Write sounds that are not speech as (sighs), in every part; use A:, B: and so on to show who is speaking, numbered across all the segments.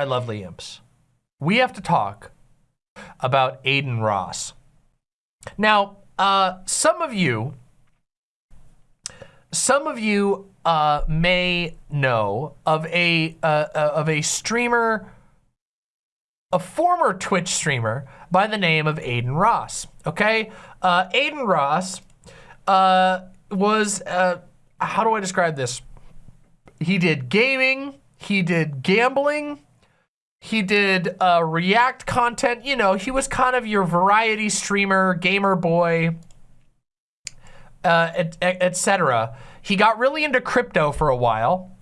A: my lovely imps, we have to talk about Adin Ross. Now, uh, some of you, some of you uh, may know of a uh, uh, of a streamer, a former Twitch streamer by the name of Adin Ross. Okay, uh, Adin Ross uh, was how do I describe this? He did gaming, he did gambling, he did uh, React content. You know, he was kind of your variety streamer, gamer boy, uh, etc. Et he got really into crypto for a while,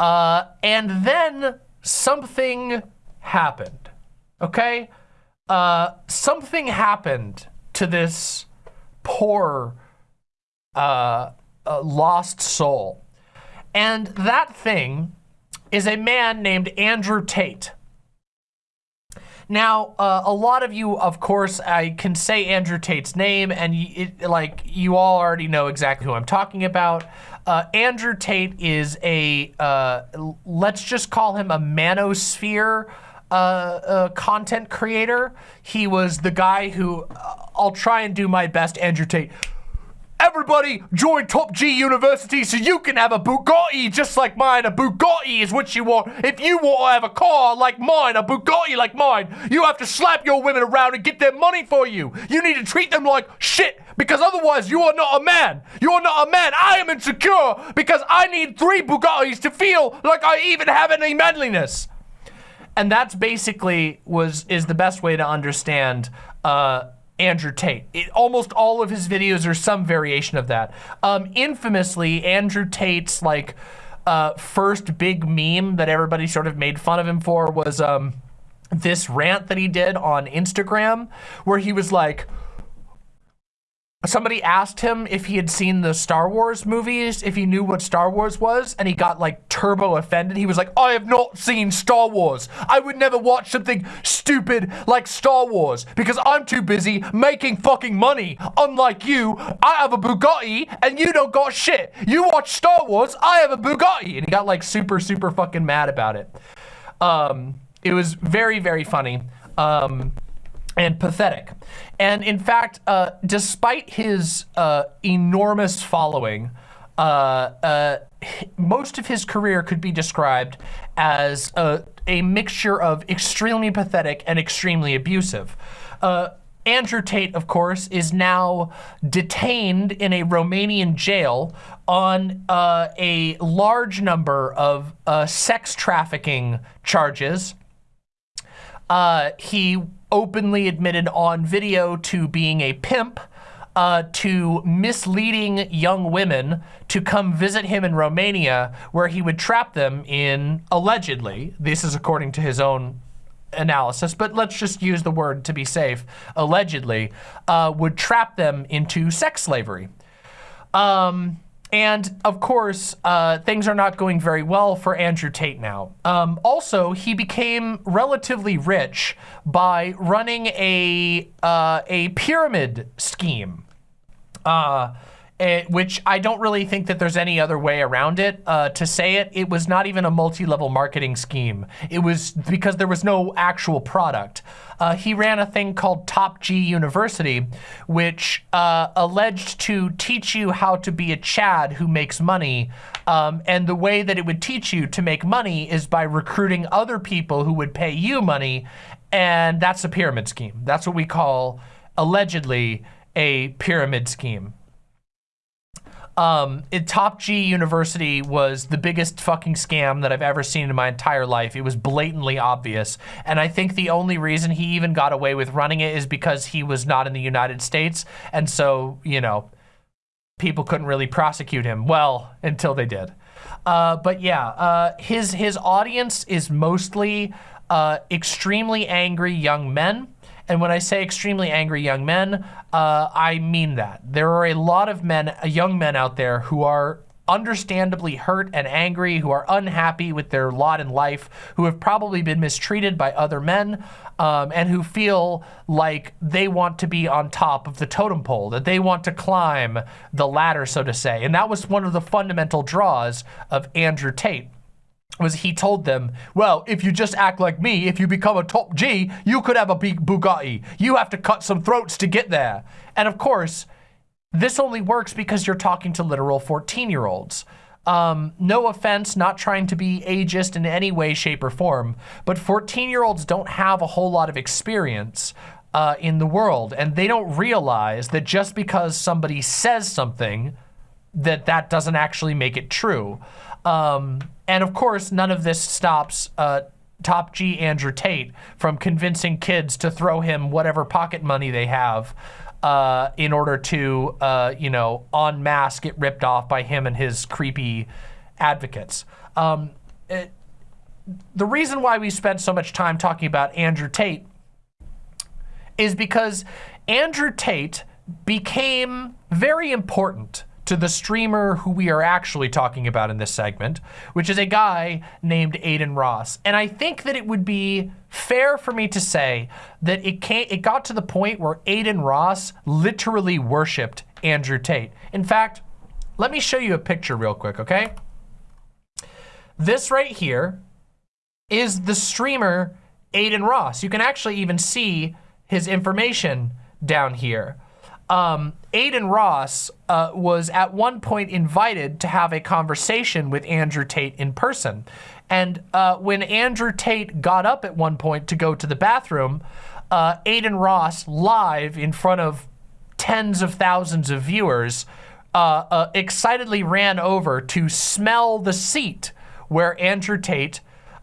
A: uh, and then something happened. Okay, uh, something happened to this poor uh, uh, lost soul, and that thing is a man named Andrew Tate. Now, uh, a lot of you, of course, I can say Andrew Tate's name, and it, like you all already know exactly who I'm talking about. Uh, Andrew Tate is a, uh, let's just call him a manosphere uh, uh, content creator. He was the guy who, uh, I'll try and do my best, Andrew Tate. Everybody join Top G University so you can have a Bugatti just like mine. A Bugatti is what you want. If you want to have a car like mine, a Bugatti like mine, you have to slap your women around and get their money for you. You need to treat them like shit because otherwise you are not a man. You are not a man. I am insecure because I need three Bugattis to feel like I even have any manliness. And that's basically was is the best way to understand uh, Andrew Tate. It, almost all of his videos are some variation of that. Um, infamously, Andrew Tate's like uh, first big meme that everybody sort of made fun of him for was um, this rant that he did on Instagram where he was like, Somebody asked him if he had seen the Star Wars movies, if he knew what Star Wars was, and he got like turbo offended. He was like, I have not seen Star Wars. I would never watch something stupid like Star Wars because I'm too busy making fucking money. Unlike you, I have a Bugatti and you don't got shit. You watch Star Wars, I have a Bugatti. And he got like super, super fucking mad about it. Um, it was very, very funny. Um, and pathetic. And in fact, uh, despite his uh, enormous following, uh, uh most of his career could be described as a, a mixture of extremely pathetic and extremely abusive. Uh, Andrew Tate, of course, is now detained in a Romanian jail on uh, a large number of sex trafficking charges. he openly admitted on video to being a pimp, uh, to misleading young women to come visit him in Romania, where he would trap them in, allegedly, this is according to his own analysis, but let's just use the word to be safe, allegedly, uh, would trap them into sex slavery. Um, and of course, uh, things are not going very well for Andrew Tate now. Um, also, he became relatively rich by running a uh, a pyramid scheme. Uh, it, eh, which I don't really think that there's any other way around it. Uh, to say it, it was not even a multi-level marketing scheme. It was because there was no actual product. Uh, he ran a thing called Top G University, which uh, alleged to teach you how to be a Chad who makes money. Um, and the way that it would teach you to make money is by recruiting other people who would pay you money. And that's a pyramid scheme. That's what we call, allegedly, a pyramid scheme. Um, it, Top G University was the biggest fucking scam that I've ever seen in my entire life. It was blatantly obvious. And I think the only reason he even got away with running it is because he was not in the United States. And so, you know, people couldn't really prosecute him. Well, until they did. Uh, but yeah, uh, his, his audience is mostly uh, extremely angry young men and when I say extremely angry young men, uh, I mean that. There are a lot of men, uh, young men out there who are understandably hurt and angry, who are unhappy with their lot in life, who have probably been mistreated by other men, um, and who feel like they want to be on top of the totem pole, that they want to climb the ladder, so to say. And that was one of the fundamental draws of Andrew Tate. Was he told them, well, if you just act like me, if you become a top G, you could have a big Bugatti. You have to cut some throats to get there. And of course, this only works because you're talking to literal 14-year-olds. Um, no offense, not trying to be ageist in any way, shape, or form, but 14-year-olds don't have a whole lot of experience uh, in the world, and they don't realize that just because somebody says something, that that doesn't actually make it true. Um, and of course, none of this stops uh, Top G Andrew Tate from convincing kids to throw him whatever pocket money they have uh, in order to, uh, you know, en masse get ripped off by him and his creepy advocates. Um, it, the reason why we spent so much time talking about Andrew Tate is because Andrew Tate became very important to the streamer who we are actually talking about in this segment, which is a guy named Adin Ross. And I think that it would be fair for me to say that it came, it got to the point where Adin Ross literally worshipped Andrew Tate. In fact, let me show you a picture real quick, okay? This right here is the streamer Adin Ross. You can actually even see his information down here um, Adin Ross uh, was at one point invited to have a conversation with Andrew Tate in person. And uh, when Andrew Tate got up at one point to go to the bathroom, uh, Adin Ross, live in front of tens of thousands of viewers, uh, uh, excitedly ran over to smell the seat where Andrew Tate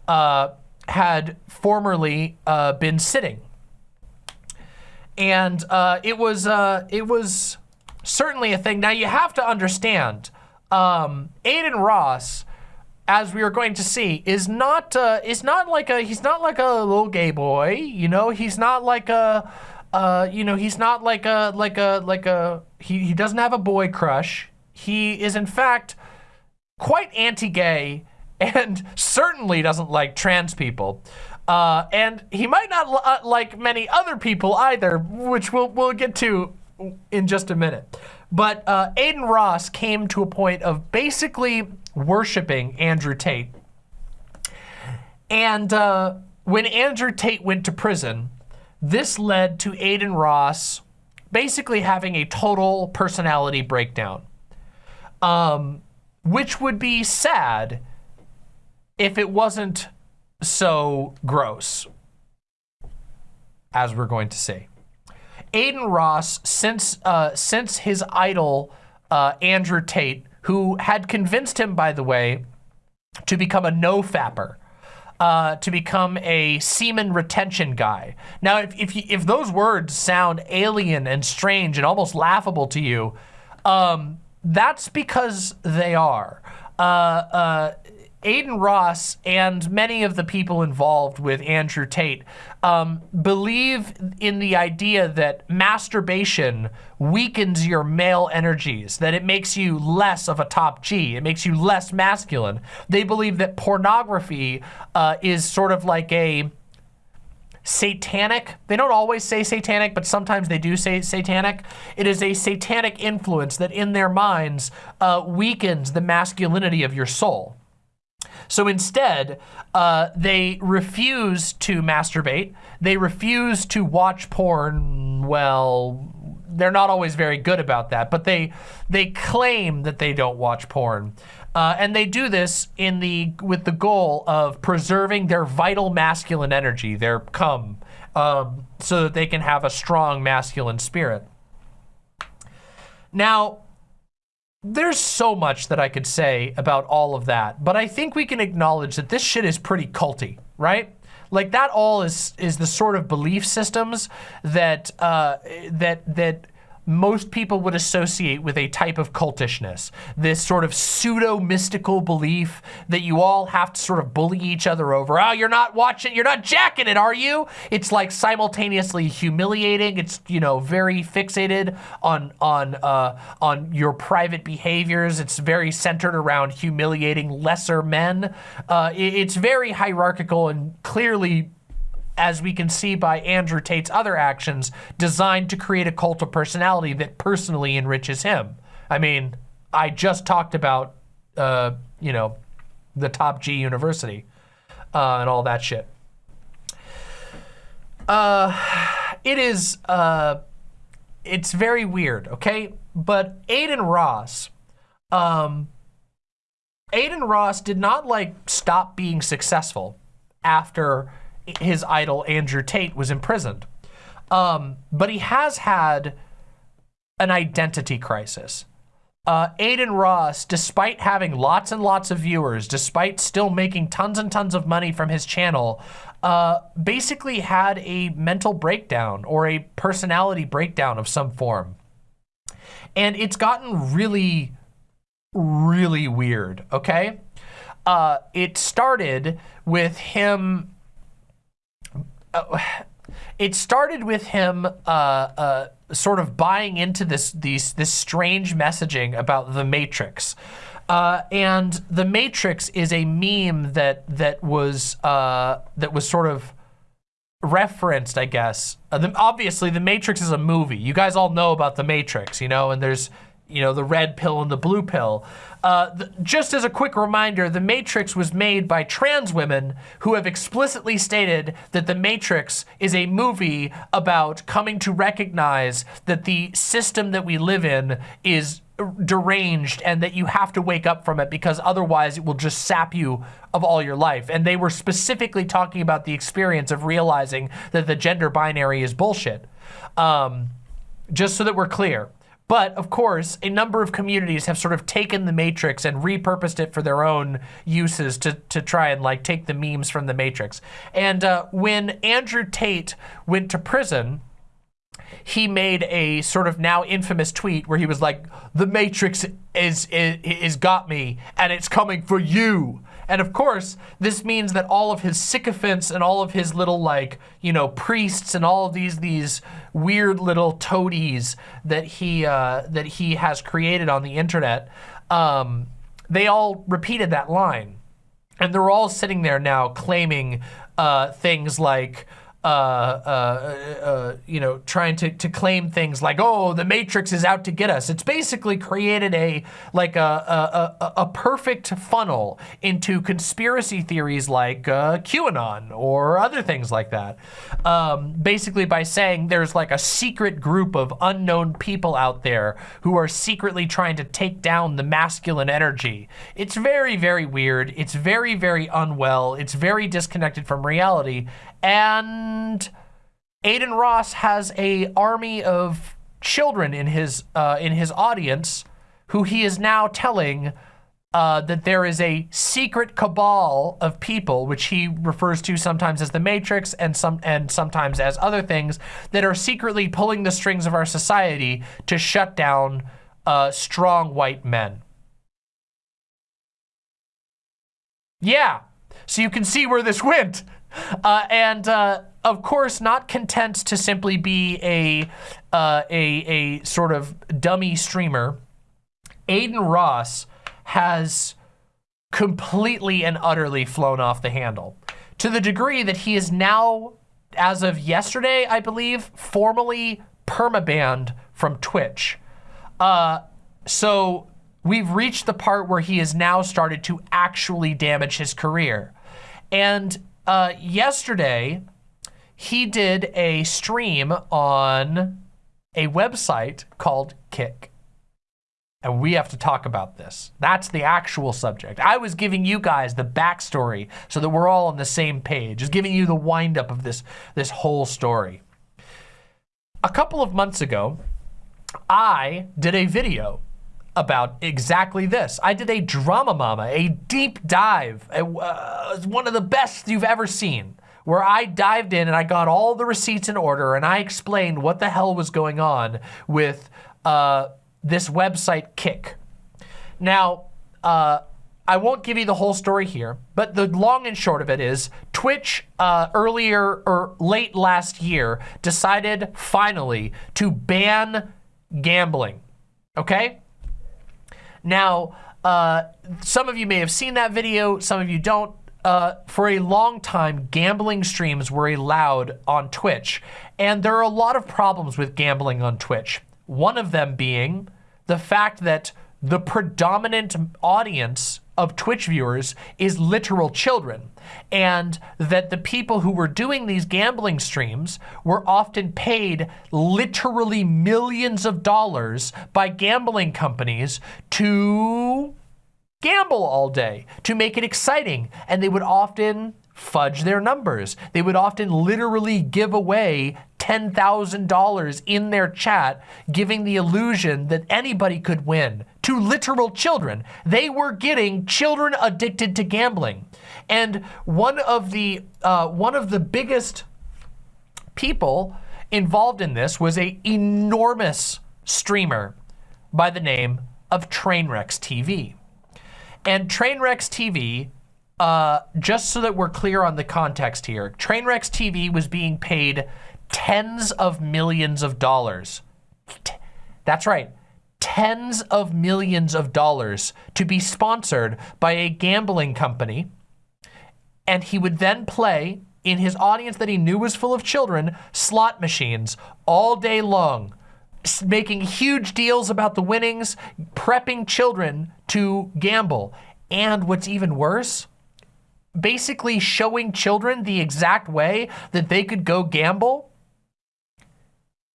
A: uh, had formerly been sitting and uh, it was uh, it was certainly a thing. Now you have to understand, um, Adin Ross, as we are going to see, is not uh, is not like a he's not like a little gay boy. You know, he's not like a uh, you know he's not like a like a like a he he doesn't have a boy crush. He is in fact quite anti-gay and certainly doesn't like trans people. Uh, and he might not uh, like many other people either, which we'll, we'll get to in just a minute. But uh, Adin Ross came to a point of basically worshiping Andrew Tate. And uh, when Andrew Tate went to prison, this led to Adin Ross basically having a total personality breakdown, um, which would be sad if it wasn't so gross, as we're going to see. Adin Ross, since uh, since his idol uh, Andrew Tate, who had convinced him, by the way, to become a no-fapper, uh, to become a semen retention guy. Now, if if, you, if those words sound alien and strange and almost laughable to you, um, that's because they are. Uh, uh, Adin Ross and many of the people involved with Andrew Tate um, believe in the idea that masturbation weakens your male energies, that it makes you less of a top G, it makes you less masculine. They believe that pornography uh, is sort of like a satanic. They don't always say satanic, but sometimes they do say satanic. It is a satanic influence that in their minds uh, weakens the masculinity of your soul. So instead, uh, they refuse to masturbate. They refuse to watch porn. Well, they're not always very good about that, but they they claim that they don't watch porn. Uh, and they do this in the with the goal of preserving their vital masculine energy, their cum, um, so that they can have a strong masculine spirit. Now, there's so much that I could say about all of that, but I think we can acknowledge that this shit is pretty culty, right? Like that all is is the sort of belief systems that uh, that that most people would associate with a type of cultishness. This sort of pseudo-mystical belief that you all have to sort of bully each other over. Oh, you're not watching, you're not jacking it, are you? It's like simultaneously humiliating. It's, you know, very fixated on, on, uh, on your private behaviors. It's very centered around humiliating lesser men. Uh, it's very hierarchical and clearly as we can see by Andrew Tate's other actions, designed to create a cult of personality that personally enriches him. I mean, I just talked about, uh, you know, the top G university, uh, and all that shit. Uh, it is, uh, it's very weird, okay? But Adin Ross, um, Adin Ross did not like stop being successful after his idol Andrew Tate was imprisoned. Um, but he has had an identity crisis. Uh, Adin Ross, despite having lots and lots of viewers, despite still making tons and tons of money from his channel, uh, basically had a mental breakdown or a personality breakdown of some form. And it's gotten really, really weird, okay? Uh, it started with him... (sighs) It started with him uh, uh, sort of buying into this these this strange messaging about the Matrix. Uh, and the Matrix is a meme that that was uh, that was sort of referenced, I guess. Uh, the, obviously, the Matrix is a movie. You guys all know about the Matrix, you know, and there's you know the red pill and the blue pill. Uh, the, just as a quick reminder, The Matrix was made by trans women who have explicitly stated that The Matrix is a movie about coming to recognize that the system that we live in is deranged and that you have to wake up from it because otherwise it will just sap you of all your life. And they were specifically talking about the experience of realizing that the gender binary is bullshit. Um, just so that we're clear. But of course, a number of communities have sort of taken the Matrix and repurposed it for their own uses to, to try and like take the memes from the Matrix. And uh, when Andrew Tate went to prison, he made a sort of now infamous tweet where he was like, the Matrix is, is, is got me and it's coming for you. And of course, this means that all of his sycophants and all of his little like, you know, priests and all of these these weird little toadies that he uh, that he has created on the internet, um, they all repeated that line. And they're all sitting there now claiming uh, things like, uh, uh, uh, you know, trying to, to claim things like, oh, the Matrix is out to get us. It's basically created a, like a, a, a perfect funnel into conspiracy theories like uh, QAnon or other things like that. Um, basically by saying there's like a secret group of unknown people out there who are secretly trying to take down the masculine energy. It's very, very weird. It's very, very unwell. It's very disconnected from reality. And Adin Ross has a army of children in his uh, in his audience who he is now telling uh, that there is a secret cabal of people, which he refers to sometimes as the Matrix and some and sometimes as other things, that are secretly pulling the strings of our society to shut down uh, strong white men. Yeah, so you can see where this went. Uh, and uh, of course, not content to simply be a, uh, a, a sort of dummy streamer, Adin Ross has completely and utterly flown off the handle to the degree that he is now, as of yesterday, I believe, formally permabanned from Twitch. Uh, so we've reached the part where he has now started to actually damage his career. And uh, yesterday, he did a stream on a website called Kick. And we have to talk about this. That's the actual subject. I was giving you guys the backstory so that we're all on the same page, just giving you the windup of this, this whole story. A couple of months ago, I did a video about exactly this. I did a Drama Mama, a deep dive, a, uh, one of the best you've ever seen, where I dived in and I got all the receipts in order and I explained what the hell was going on with uh, this website Kick. Now, uh, I won't give you the whole story here, but the long and short of it is Twitch uh, earlier or late last year decided finally to ban gambling, okay? Now, uh, some of you may have seen that video, some of you don't. Uh, for a long time, gambling streams were allowed on Twitch, and there are a lot of problems with gambling on Twitch. One of them being the fact that the predominant audience of Twitch viewers is literal children. And that the people who were doing these gambling streams were often paid literally millions of dollars by gambling companies to gamble all day, to make it exciting. And they would often fudge their numbers. They would often literally give away $10,000 in their chat, giving the illusion that anybody could win to literal children. They were getting children addicted to gambling. And one of the, uh, one of the biggest people involved in this was a enormous streamer by the name of Trainwrecks TV. And Trainwrecks TV uh, just so that we're clear on the context here, Trainwrecks TV was being paid tens of millions of dollars. That's right, tens of millions of dollars to be sponsored by a gambling company. And he would then play in his audience that he knew was full of children, slot machines all day long, making huge deals about the winnings, prepping children to gamble. And what's even worse, basically showing children the exact way that they could go gamble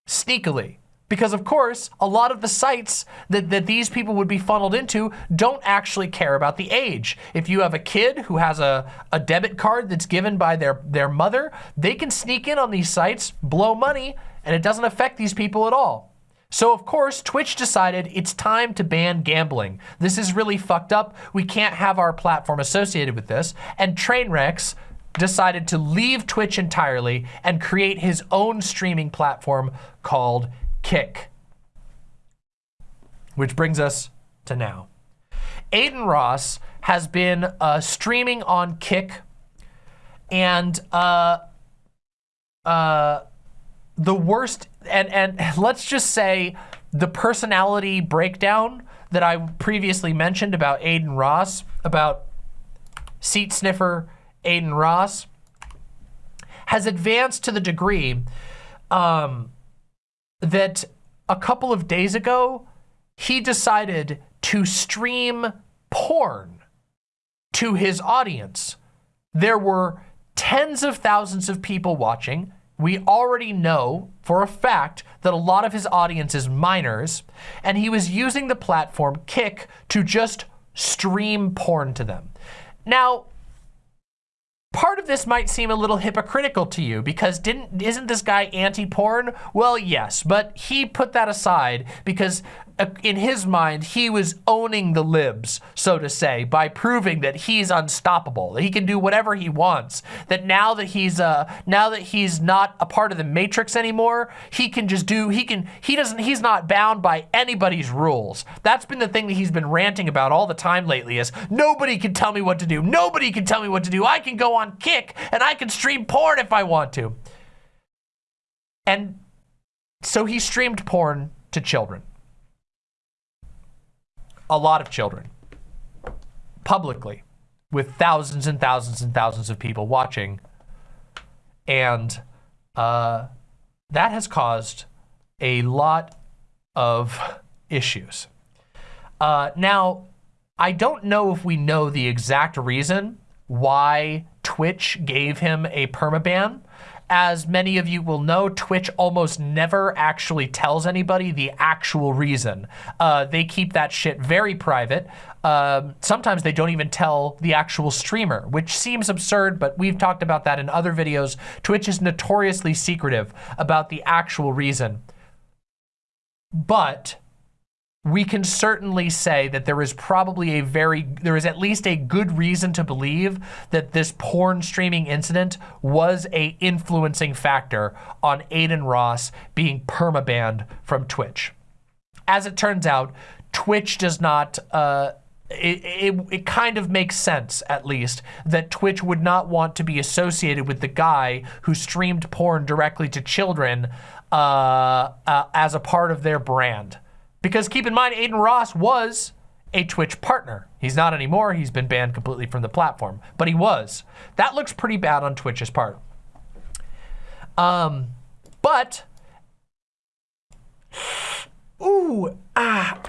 A: sneakily. Because of course, a lot of the sites that, that these people would be funneled into don't actually care about the age. If you have a kid who has a, a debit card that's given by their, their mother, they can sneak in on these sites, blow money, and it doesn't affect these people at all. So of course, Twitch decided it's time to ban gambling. This is really fucked up. We can't have our platform associated with this. And Trainwrecks decided to leave Twitch entirely and create his own streaming platform called Kick. Which brings us to now. Adin Ross has been uh, streaming on Kick and uh, uh, the worst, and, and let's just say the personality breakdown that I previously mentioned about Adin Ross, about seat sniffer Adin Ross, has advanced to the degree um, that a couple of days ago, he decided to stream porn to his audience. There were tens of thousands of people watching we already know for a fact that a lot of his audience is minors, and he was using the platform Kick to just stream porn to them. Now, part of this might seem a little hypocritical to you because didn't isn't this guy anti-porn? Well, yes, but he put that aside because uh, in his mind, he was owning the libs, so to say, by proving that he's unstoppable, that he can do whatever he wants, that now that he's uh, now that he's not a part of the matrix anymore, he can just do, he can, he doesn't, he's not bound by anybody's rules. That's been the thing that he's been ranting about all the time lately is nobody can tell me what to do. Nobody can tell me what to do. I can go on Kick and I can stream porn if I want to. And so he streamed porn to children a lot of children publicly with thousands and thousands and thousands of people watching. And uh, that has caused a lot of issues. Uh, now, I don't know if we know the exact reason why Twitch gave him a permaban as many of you will know, Twitch almost never actually tells anybody the actual reason. Uh, they keep that shit very private. Um, sometimes they don't even tell the actual streamer, which seems absurd, but we've talked about that in other videos. Twitch is notoriously secretive about the actual reason. But we can certainly say that there is probably a very, there is at least a good reason to believe that this porn streaming incident was a influencing factor on Adin Ross being permabanned from Twitch. As it turns out, Twitch does not, uh, it, it, it, kind of makes sense, at least, that Twitch would not want to be associated with the guy who streamed porn directly to children uh, uh, as a part of their brand. Because keep in mind, Adin Ross was a Twitch partner. He's not anymore. He's been banned completely from the platform, but he was. That looks pretty bad on Twitch's part. Um, but, ooh, ah,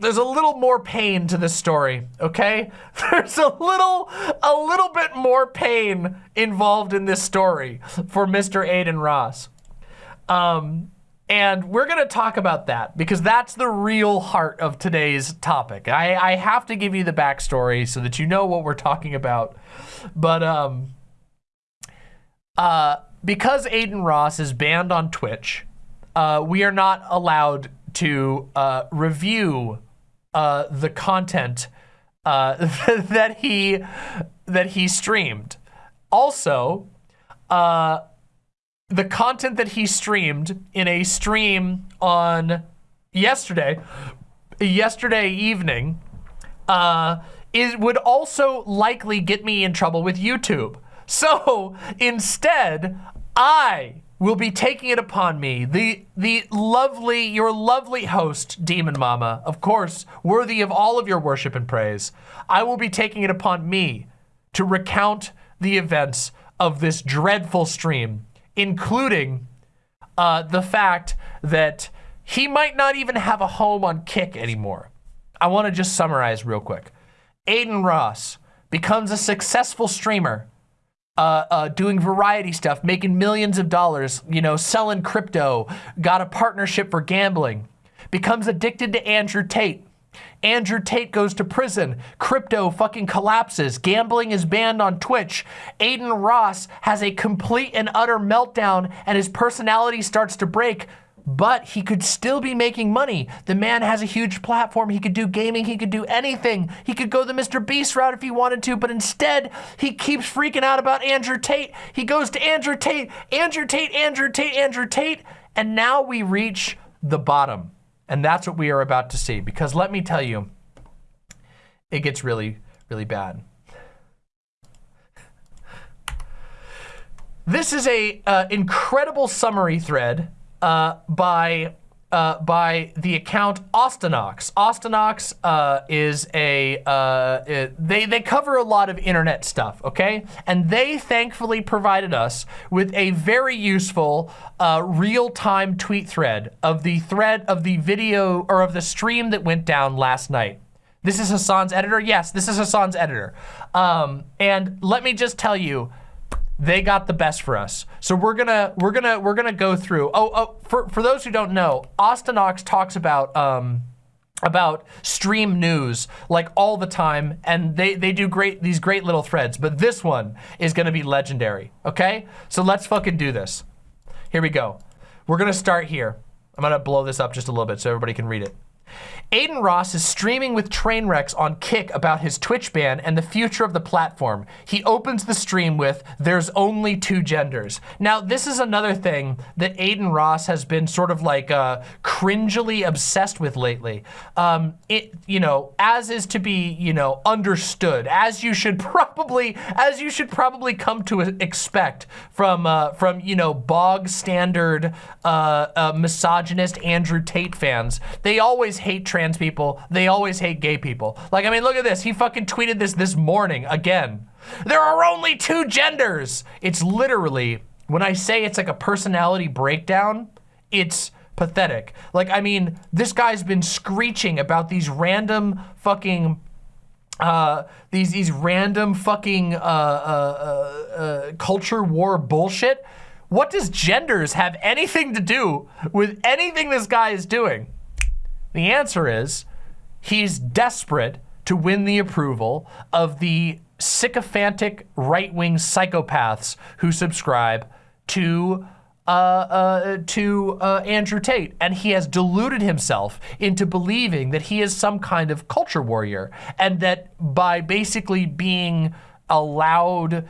A: there's a little more pain to this story, okay? (laughs) There's a little, a little bit more pain involved in this story for Mr. Adin Ross. Um, and we're gonna talk about that because that's the real heart of today's topic. I, I have to give you the backstory so that you know what we're talking about. But um, uh, because Adin Ross is banned on Twitch, uh, we are not allowed to uh, review uh, the content uh, (laughs) that he that he streamed. Also, uh, the content that he streamed in a stream on yesterday, yesterday evening, uh, is would also likely get me in trouble with YouTube. So instead, I will be taking it upon me, the the lovely, your lovely host, Demon Mama, of course, worthy of all of your worship and praise. I will be taking it upon me to recount the events of this dreadful stream, including uh, the fact that he might not even have a home on Kick anymore. I want to just summarize real quick. Adin Ross becomes a successful streamer uh, uh, doing variety stuff, making millions of dollars, you know, selling crypto, got a partnership for gambling, becomes addicted to Andrew Tate. Andrew Tate goes to prison. Crypto fucking collapses. Gambling is banned on Twitch. Adin Ross has a complete and utter meltdown and his personality starts to break but he could still be making money. The man has a huge platform. He could do gaming. He could do anything. He could go the Mr. Beast route if he wanted to, but instead he keeps freaking out about Andrew Tate. He goes to Andrew Tate, Andrew Tate, Andrew Tate, Andrew Tate, and now we reach the bottom. And that's what we are about to see because let me tell you, it gets really, really bad. This is a uh, incredible summary thread uh, by uh, by the account Austinox. Austinox uh, is a, uh, it, they, they cover a lot of internet stuff, okay? And they thankfully provided us with a very useful uh, real-time tweet thread of the thread of the video or of the stream that went down last night. This is Hassan's editor? Yes, this is Hassan's editor. Um, and let me just tell you, they got the best for us. So we're gonna we're gonna we're gonna go through. Oh, oh for for those who don't know, Austinox talks about um about stream news like all the time and they they do great these great little threads but this one is gonna be legendary okay so let's fucking do this here we go we're gonna start here i'm gonna blow this up just a little bit so everybody can read it Adin Ross is streaming with Trainwrecks on Kick about his Twitch ban and the future of the platform. He opens the stream with, there's only two genders. Now, this is another thing that Adin Ross has been sort of like uh, cringily obsessed with lately. Um, it, you know, as is to be, you know, understood, as you should (laughs) probably, as you should probably come to expect from, uh, from you know, bog standard uh, uh misogynist Andrew Tate fans. They always hate people. They always hate gay people. Like, I mean, look at this. He fucking tweeted this this morning again. There are only two genders. It's literally, when I say it's like a personality breakdown, it's pathetic. Like, I mean, this guy's been screeching about these random fucking uh, these these random fucking uh, uh, uh, uh culture war bullshit. What does genders have anything to do with anything this guy is doing? The answer is he's desperate to win the approval of the sycophantic right-wing psychopaths who subscribe to uh, uh, to uh, Andrew Tate, and he has deluded himself into believing that he is some kind of culture warrior, and that by basically being a loud,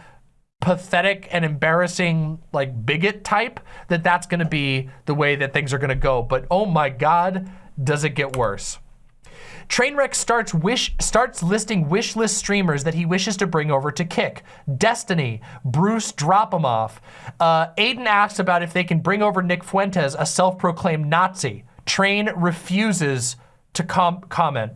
A: pathetic and embarrassing like bigot type, that that's going to be the way that things are going to go. But oh my God, does it get worse? Trainwreck starts wish starts listing wish list streamers that he wishes to bring over to Kick. Destiny, Bruce Dropemoff. Uh, Adin asks about if they can bring over Nick Fuentes, a self-proclaimed Nazi. Train refuses to com comment.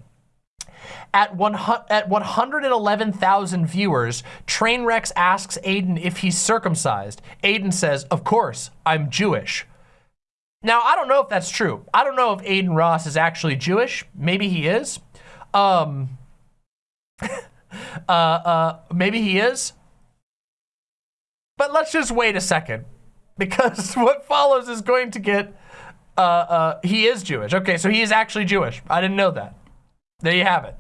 A: At, one, at 111,000 viewers, Trainwrecks asks Adin if he's circumcised. Adin says, of course, I'm Jewish. Now, I don't know if that's true. I don't know if Adin Ross is actually Jewish. Maybe he is. Um, (laughs) uh, uh, maybe he is. But let's just wait a second because (laughs) what follows is going to get, uh, uh, he is Jewish. Okay, so he is actually Jewish. I didn't know that. There you have it.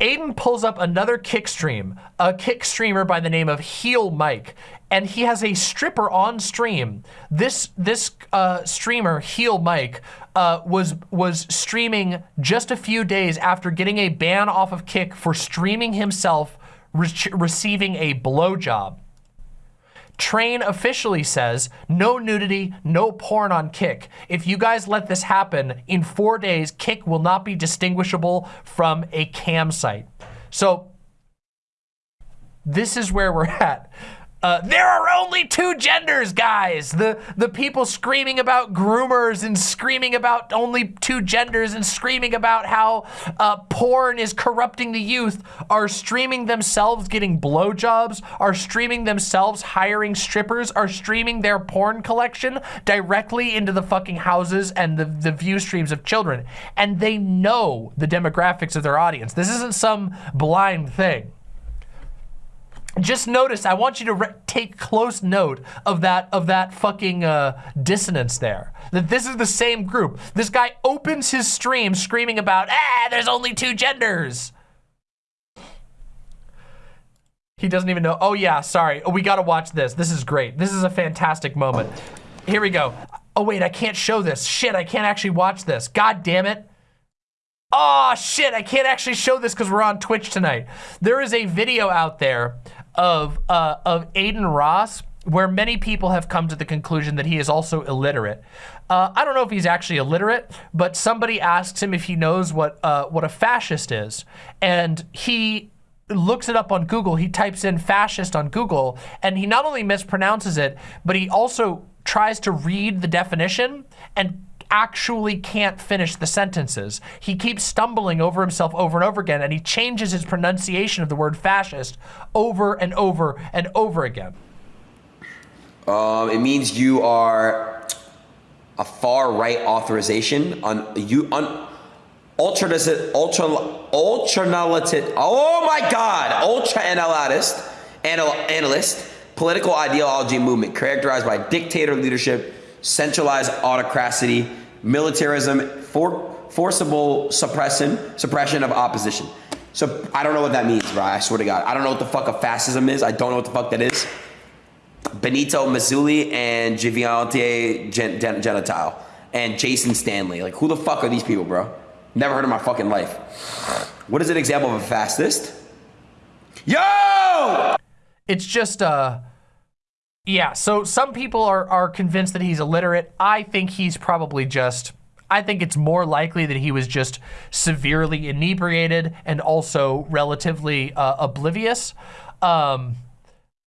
A: Adin pulls up another kick stream, a kick streamer by the name of Heel Mike, and he has a stripper on stream. This this uh, streamer, Heel Mike, uh, was was streaming just a few days after getting a ban off of Kick for streaming himself re receiving a blowjob. Train officially says no nudity, no porn on Kick. If you guys let this happen, in four days, Kick will not be distinguishable from a cam site. So this is where we're (laughs) at. Uh, there are only two genders, guys. The the people screaming about groomers and screaming about only two genders and screaming about how uh, porn is corrupting the youth are streaming themselves getting blowjobs, are streaming themselves hiring strippers, are streaming their porn collection directly into the fucking houses and the, the view streams of children. And they know the demographics of their audience. This isn't some blind thing just notice, I want you to take close note of that of that fucking uh, dissonance there. That this is the same group. This guy opens his stream screaming about, ah, there's only two genders. He doesn't even know. Oh yeah, sorry. Oh, we gotta watch this. This is great. This is a fantastic moment. Here we go. Oh wait, I can't show this. Shit, I can't actually watch this. God damn it. Oh shit, I can't actually show this because we're on Twitch tonight. There is a video out there of, uh, of Adin Ross where many people have come to the conclusion that he is also illiterate. Uh, I don't know if he's actually illiterate, but somebody asks him if he knows what, uh, what a fascist is. And he looks it up on Google. He types in fascist on Google, and he not only mispronounces it, but he also tries to read the definition and actually can't finish the sentences. He keeps stumbling over himself over and over again, and he changes his pronunciation of the word fascist over and over and over again.
B: Um, it means you are a far right authorization on you on ultra ultra ultra oh my god ultra analyst analyst political ideology movement characterized by dictator leadership centralized autocracy militarism, for, forcible suppression, suppression of opposition. So I don't know what that means, bro. I swear to God. I don't know what the fuck a fascism is. I don't know what the fuck that is. Benito Mussolini and Giviante Gen Genitile and Jason Stanley. Like, who the fuck are these people, bro? Never heard of my fucking life. What is an example of a fascist? Yo!
A: It's just, uh, yeah, so some people are, are convinced that he's illiterate. I think he's probably just, I think it's more likely that he was just severely inebriated and also relatively uh, oblivious. Um,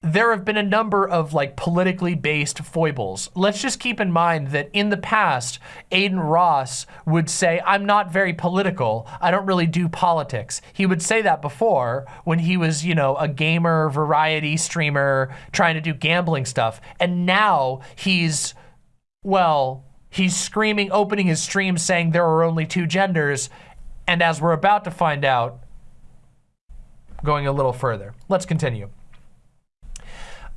A: there have been a number of like politically based foibles. Let's just keep in mind that in the past, Adin Ross would say, I'm not very political. I don't really do politics. He would say that before when he was, you know, a gamer, variety streamer, trying to do gambling stuff. And now he's, well, he's screaming, opening his stream saying there are only two genders. And as we're about to find out, going a little further. Let's continue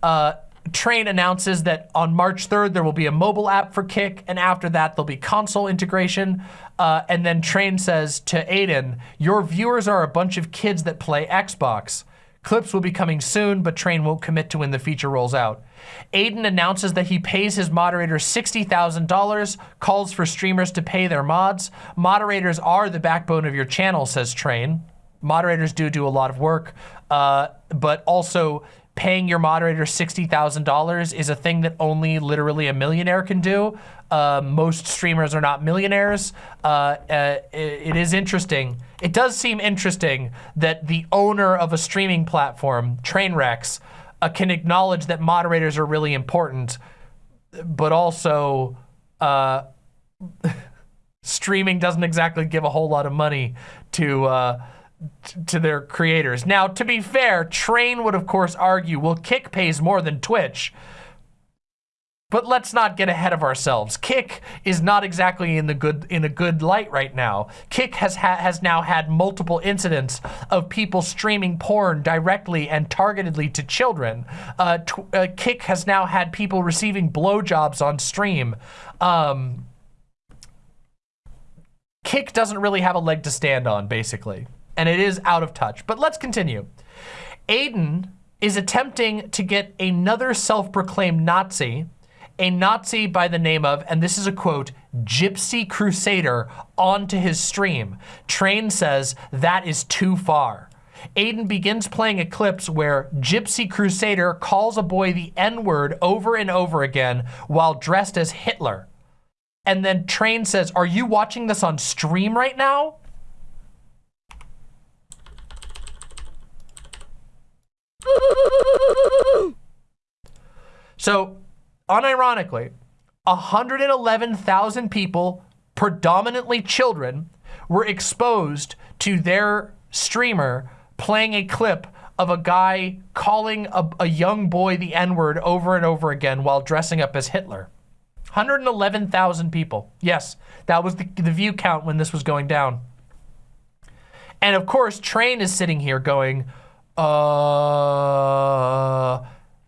A: uh, Train announces that on March 3rd, there will be a mobile app for Kick, and after that, there'll be console integration. Uh, and then Train says to Adin, your viewers are a bunch of kids that play Xbox. Clips will be coming soon, but Train won't commit to when the feature rolls out. Adin announces that he pays his moderators $60,000, calls for streamers to pay their mods. Moderators are the backbone of your channel, says Train. Moderators do do a lot of work, uh, but also paying your moderator $60,000 is a thing that only literally a millionaire can do. Uh, most streamers are not millionaires. Uh, uh, it, it is interesting. It does seem interesting that the owner of a streaming platform, Trainwrecks, uh, can acknowledge that moderators are really important, but also uh, (laughs) streaming doesn't exactly give a whole lot of money to uh, to their creators. Now, to be fair, Train would of course argue, well, Kick pays more than Twitch. But let's not get ahead of ourselves. Kick is not exactly in the good in a good light right now. Kick has ha has now had multiple incidents of people streaming porn directly and targetedly to children. Uh, uh, Kick has now had people receiving blowjobs on stream. Um, Kick doesn't really have a leg to stand on, basically, and it is out of touch. But let's continue. Adin is attempting to get another self-proclaimed Nazi a Nazi by the name of, and this is a quote, Gypsy Crusader onto his stream. Train says that is too far. Adin begins playing a clips where Gypsy Crusader calls a boy the N-word over and over again while dressed as Hitler. And then Train says, are you watching this on stream right now? So unironically, 111,000 people, predominantly children, were exposed to their streamer playing a clip of a guy calling a, a young boy the N-word over and over again while dressing up as Hitler. 111,000 people. Yes, that was the, the view count when this was going down. And of course, Train is sitting here going, uh,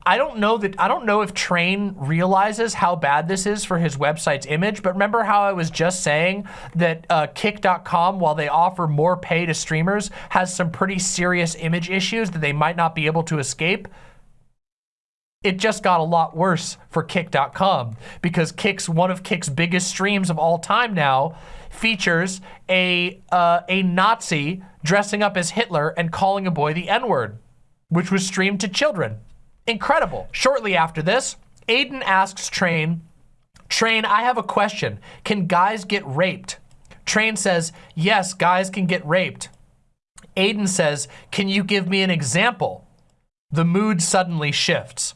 A: I don't know that I don't know if Train realizes how bad this is for his website's image, but remember how I was just saying that uh, Kick.com, while they offer more pay to streamers, has some pretty serious image issues that they might not be able to escape? It just got a lot worse for Kick.com because Kick's one of Kick's biggest streams of all time now features a uh, a Nazi dressing up as Hitler and calling a boy the N-word, which was streamed to children. Incredible. Shortly after this, Adin asks Train, Train, I have a question. Can guys get raped? Train says, yes, guys can get raped. Adin says, can you give me an example? The mood suddenly shifts.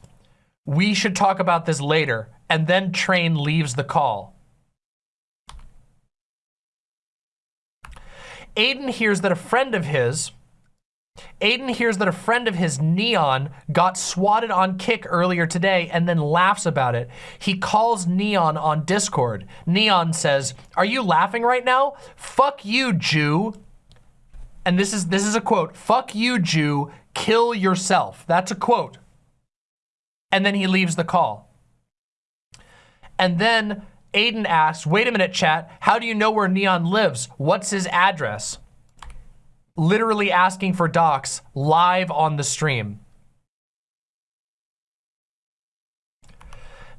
A: We should talk about this later. And then Train leaves the call. Adin hears that a friend of his Adin hears that a friend of his, Neon, got swatted on Kick earlier today and then laughs about it. He calls Neon on Discord. Neon says, are you laughing right now? Fuck you, Jew. And this is, this is a quote, fuck you, Jew, kill yourself. That's a quote. And then he leaves the call. And then Adin asks, wait a minute, chat, how do you know where Neon lives? What's his address? literally asking for docs live on the stream.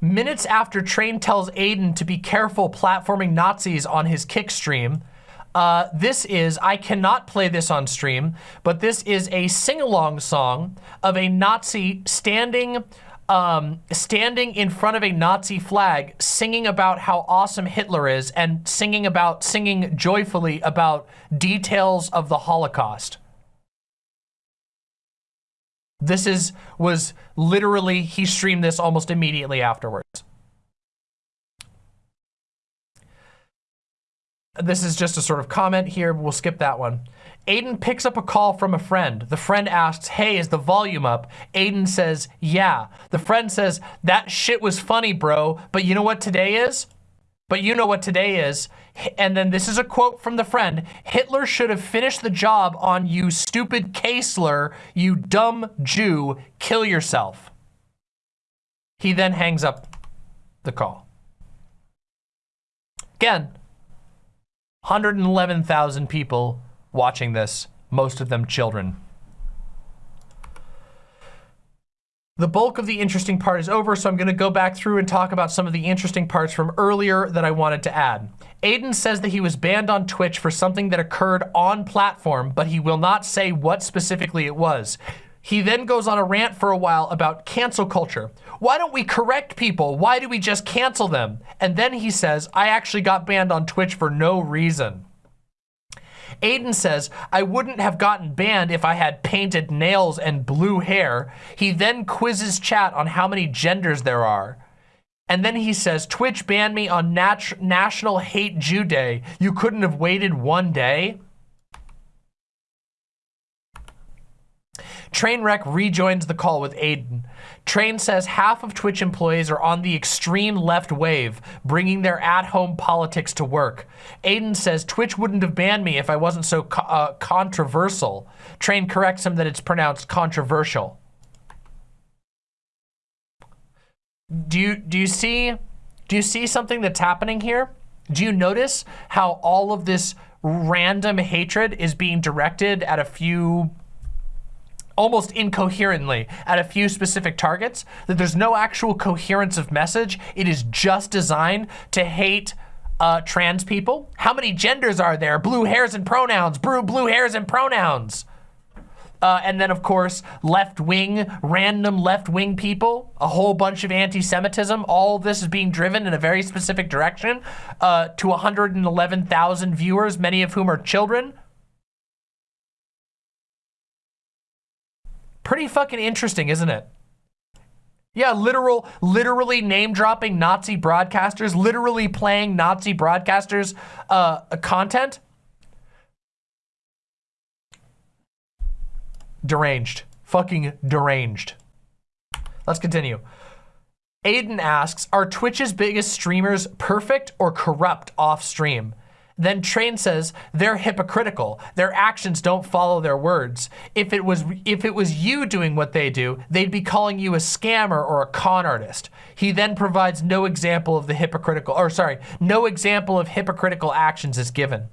A: Minutes after Train tells Adin to be careful platforming Nazis on his kick stream, uh, this is, I cannot play this on stream, but this is a sing-along song of a Nazi standing um, standing in front of a Nazi flag, singing about how awesome Hitler is and singing about, singing joyfully about details of the Holocaust. This is, was literally, he streamed this almost immediately afterwards. This is just a sort of comment here. We'll skip that one. Adin picks up a call from a friend. The friend asks, hey, is the volume up? Adin says, yeah. The friend says, that shit was funny, bro. But you know what today is? But you know what today is. And then this is a quote from the friend. Hitler should have finished the job on you stupid Kaesler, you dumb Jew, kill yourself. He then hangs up the call. Again, 111,000 people watching this, most of them children. The bulk of the interesting part is over, so I'm gonna go back through and talk about some of the interesting parts from earlier that I wanted to add. Adin says that he was banned on Twitch for something that occurred on platform, but he will not say what specifically it was. He then goes on a rant for a while about cancel culture. Why don't we correct people? Why do we just cancel them? And then he says, I actually got banned on Twitch for no reason. Adin says, I wouldn't have gotten banned if I had painted nails and blue hair. He then quizzes chat on how many genders there are. And then he says, Twitch banned me on Nat National Hate Jew Day. You couldn't have waited one day? Trainwreck rejoins the call with Adin. Train says half of Twitch employees are on the extreme left wave, bringing their at-home politics to work. Adin says Twitch wouldn't have banned me if I wasn't so co uh, controversial. Train corrects him that it's pronounced controversial. Do you do you see do you see something that's happening here? Do you notice how all of this random hatred is being directed at a few almost incoherently at a few specific targets, that there's no actual coherence of message. It is just designed to hate uh, trans people. How many genders are there? Blue hairs and pronouns, blue, blue hairs and pronouns. Uh, and then, of course, left-wing, random left-wing people, a whole bunch of anti-Semitism. All this is being driven in a very specific direction uh, to 111,000 viewers, many of whom are children. Pretty fucking interesting, isn't it? Yeah, literal, literally name dropping Nazi broadcasters, literally playing Nazi broadcasters uh, content. Deranged. Fucking deranged. Let's continue. Adin asks, are Twitch's biggest streamers perfect or corrupt off stream? Then Train says they're hypocritical. Their actions don't follow their words. If it was if it was you doing what they do, they'd be calling you a scammer or a con artist. He then provides no example of the hypocritical, or sorry, no example of hypocritical actions is given.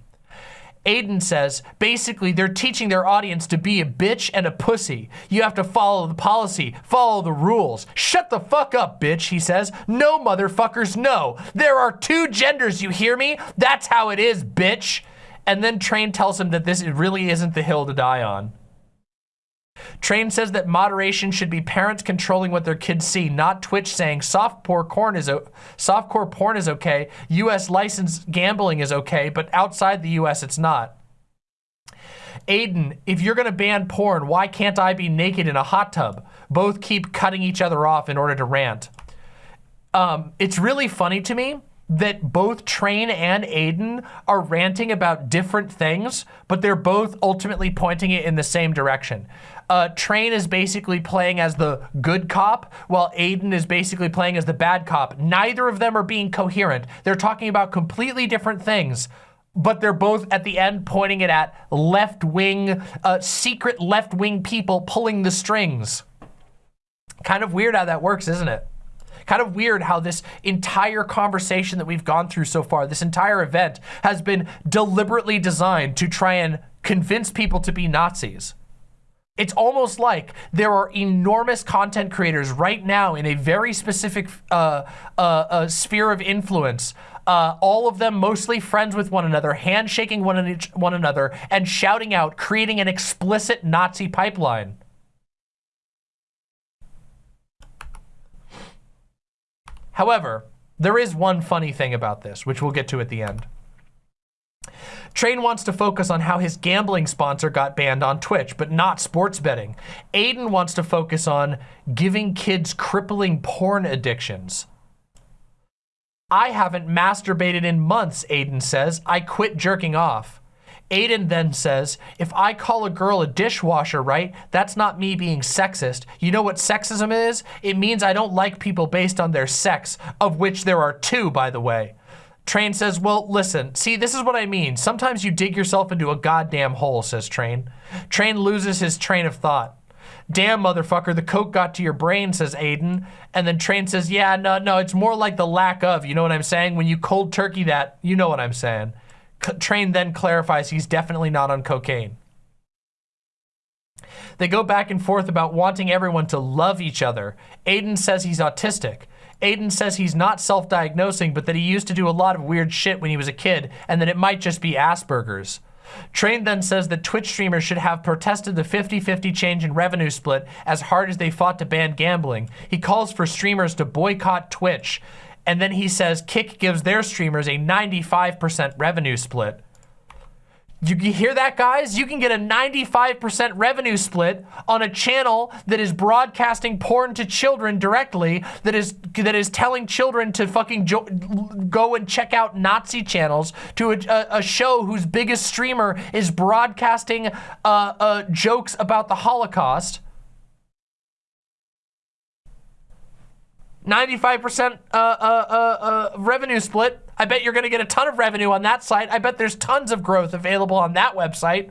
A: Adin says, basically they're teaching their audience to be a bitch and a pussy. You have to follow the policy, follow the rules. Shut the fuck up, bitch, he says. No, motherfuckers, no. There are two genders, you hear me? That's how it is, bitch. And then Train tells him that this really isn't the hill to die on. Train says that moderation should be parents controlling what their kids see, not Twitch saying softcore porn is softcore porn is okay, U.S. licensed gambling is okay, but outside the U.S. it's not. Adin, if you're gonna ban porn, why can't I be naked in a hot tub? Both keep cutting each other off in order to rant. Um, it's really funny to me that both Train and Adin are ranting about different things, but they're both ultimately pointing it in the same direction uh, Train is basically playing as the good cop, while Adin is basically playing as the bad cop. Neither of them are being coherent. They're talking about completely different things, but they're both at the end pointing it at left-wing, uh, secret left-wing people pulling the strings. Kind of weird how that works, isn't it? Kind of weird how this entire conversation that we've gone through so far, this entire event, has been deliberately designed to try and convince people to be Nazis. It's almost like there are enormous content creators right now in a very specific uh, uh, uh, sphere of influence uh, all of them mostly friends with one another, handshaking one, one another, and shouting out, creating an explicit Nazi pipeline. However, there is one funny thing about this, which we'll get to at the end. Train wants to focus on how his gambling sponsor got banned on Twitch, but not sports betting. Adin wants to focus on giving kids crippling porn addictions. I haven't masturbated in months, Adin says. I quit jerking off. Adin then says, if I call a girl a dishwasher, right, that's not me being sexist. You know what sexism is? It means I don't like people based on their sex, of which there are two, by the way. Train says, well, listen, see, this is what I mean. Sometimes you dig yourself into a goddamn hole, says Train. Train loses his train of thought. Damn, motherfucker, the coke got to your brain, says Adin. And then Train says, yeah, no, no, it's more like the lack of, you know what I'm saying? When you cold turkey that, you know what I'm saying. Train then clarifies he's definitely not on cocaine. They go back and forth about wanting everyone to love each other. Adin says he's autistic. Adin says he's not self-diagnosing, but that he used to do a lot of weird shit when he was a kid, and that it might just be Asperger's. Train then says that Twitch streamers should have protested the 50-50 change in revenue split as hard as they fought to ban gambling. He calls for streamers to boycott Twitch. And then he says Kick gives their streamers a 95% revenue split. You hear that, guys? You can get a 95% revenue split on a channel that is broadcasting porn to children directly, that is that is telling children to fucking go and check out Nazi channels, to a, a, a show whose biggest streamer is broadcasting uh, uh, jokes about the Holocaust. 95% uh, uh, uh, uh, revenue split. I bet you're gonna get a ton of revenue on that site. I bet there's tons of growth available on that website.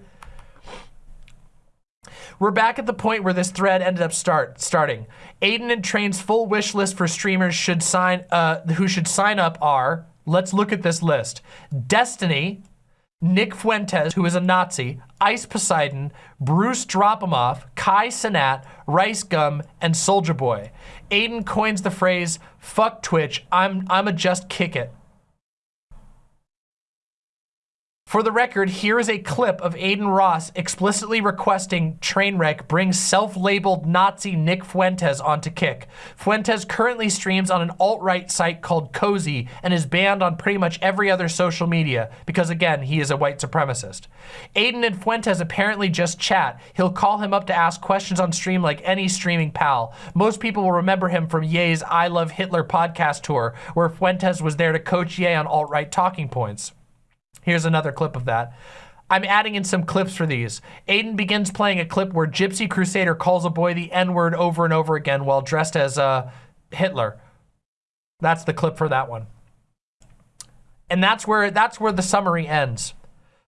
A: We're back at the point where this thread ended up start starting. Adin and Train's full wish list for streamers should sign uh, who should sign up are. Let's look at this list. Destiny, Nick Fuentes, who is a Nazi, Ice Poseidon, Bruce Dropemoff, Kai Cenat, Rice Gum, and Soldier Boy. Adin coins the phrase, fuck Twitch, I'm, I'm a just kick it. For the record, here is a clip of Adin Ross explicitly requesting Trainwreck bring self-labeled Nazi Nick Fuentes onto Kick. Fuentes currently streams on an alt-right site called Cozy and is banned on pretty much every other social media because, again, he is a white supremacist. Adin and Fuentes apparently just chat. He'll call him up to ask questions on stream like any streaming pal. Most people will remember him from Ye's I Love Hitler podcast tour, where Fuentes was there to coach Ye on alt-right talking points. Here's another clip of that. I'm adding in some clips for these. Adin begins playing a clip where Gypsy Crusader calls a boy the N-word over and over again while dressed as uh, Hitler. That's the clip for that one. And that's where that's where the summary ends.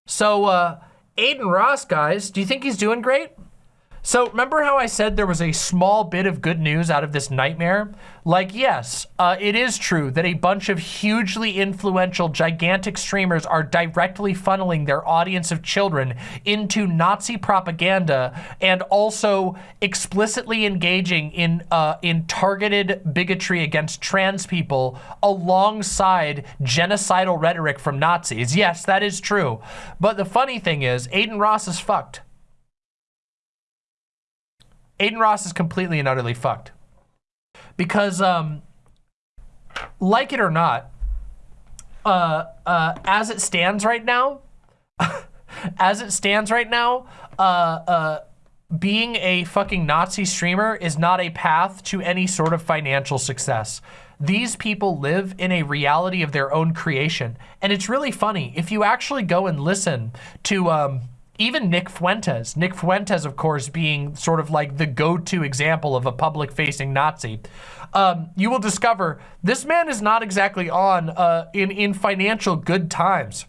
A: So uh, Adin Ross, guys, do you think he's doing great? So remember how I said there was a small bit of good news out of this nightmare? Like, yes, uh, it is true that a bunch of hugely influential, gigantic streamers are directly funneling their audience of children into Nazi propaganda and also explicitly engaging in, uh, in targeted bigotry against trans people alongside genocidal rhetoric from Nazis. Yes, that is true. But the funny thing is, Adin Ross is fucked. Adin Ross is completely and utterly fucked. Because, um, like it or not, uh, uh, as it stands right now, (laughs) as it stands right now, uh, uh, being a fucking Nazi streamer is not a path to any sort of financial success. These people live in a reality of their own creation. And it's really funny. If you actually go and listen to, um, even Nick Fuentes. Nick Fuentes, of course, being sort of like the go-to example of a public-facing Nazi. Um, you will discover this man is not exactly on uh, in, in financial good times.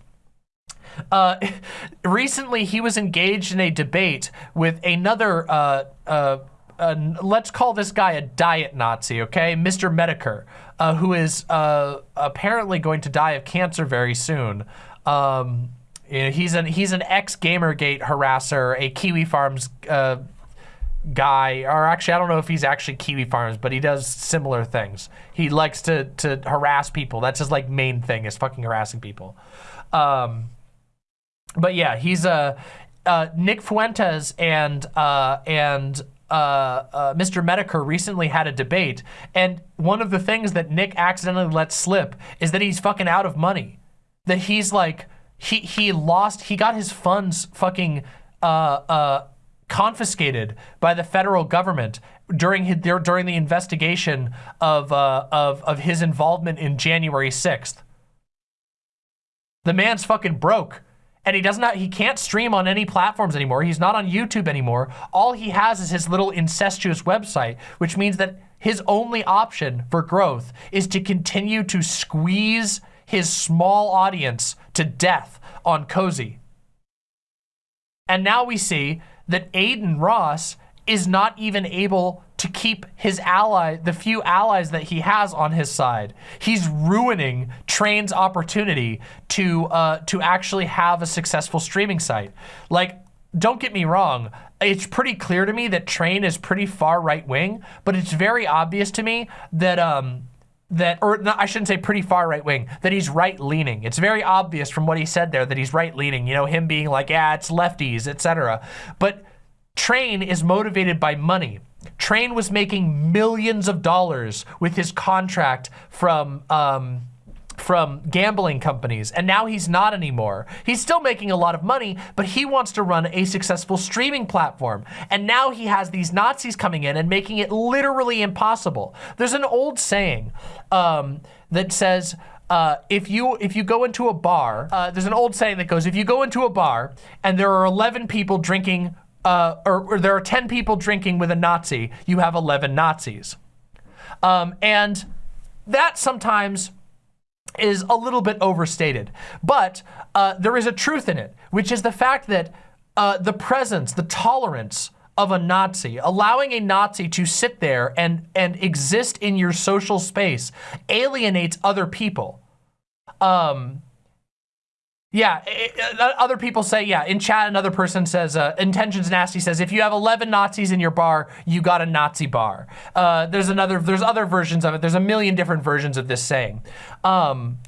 A: Uh, (laughs) recently, he was engaged in a debate with another, uh, uh, let's call this guy a diet Nazi, okay? Mr. Metokur, uh, who is uh, apparently going to die of cancer very soon. Um, he's an he's an ex Gamergate harasser, a Kiwi Farms uh, guy, or actually I don't know if he's actually Kiwi Farms, but he does similar things. He likes to to harass people. That's his like main thing is fucking harassing people. Um, but yeah, he's a uh, uh, Nick Fuentes and uh, and uh, uh, Mr. Metokur recently had a debate, and one of the things that Nick accidentally let slip is that he's fucking out of money. That he's like he he lost. He got his funds fucking uh, uh, confiscated by the federal government during his, during the investigation of uh, of of his involvement in January sixth. The man's fucking broke. And he does not, he can't stream on any platforms anymore. He's not on YouTube anymore. All he has is his little incestuous website, which means that his only option for growth is to continue to squeeze his small audience to death on Cozy. And now we see that Adin Ross is not even able to keep his ally, the few allies that he has on his side. He's ruining Train's opportunity to uh, to actually have a successful streaming site. Like, don't get me wrong, it's pretty clear to me that Train is pretty far right wing, but it's very obvious to me that um, that, or no, I shouldn't say pretty far right wing, that he's right leaning. It's very obvious from what he said there that he's right leaning, you know, him being like, yeah, it's lefties, etc. But Train is motivated by money. Train was making millions of dollars with his contract from, um, from gambling companies, and now he's not anymore. He's still making a lot of money, but he wants to run a successful streaming platform. And now he has these Nazis coming in and making it literally impossible. There's an old saying um, that says, uh, if you if you go into a bar, uh, there's an old saying that goes, if you go into a bar and there are 11 people drinking, uh, or, or there are 10 people drinking with a Nazi, you have 11 Nazis. Um, and that sometimes is a little bit overstated. But uh, there is a truth in it, which is the fact that uh, the presence, the tolerance of a Nazi, allowing a Nazi to sit there and, and exist in your social space alienates other people. Um, yeah, it, uh, other people say, yeah, in chat, another person says, uh, Intentions Nasty says, if you have 11 Nazis in your bar, you got a Nazi bar. Uh, there's another, there's other versions of it. There's a million different versions of this saying. Um,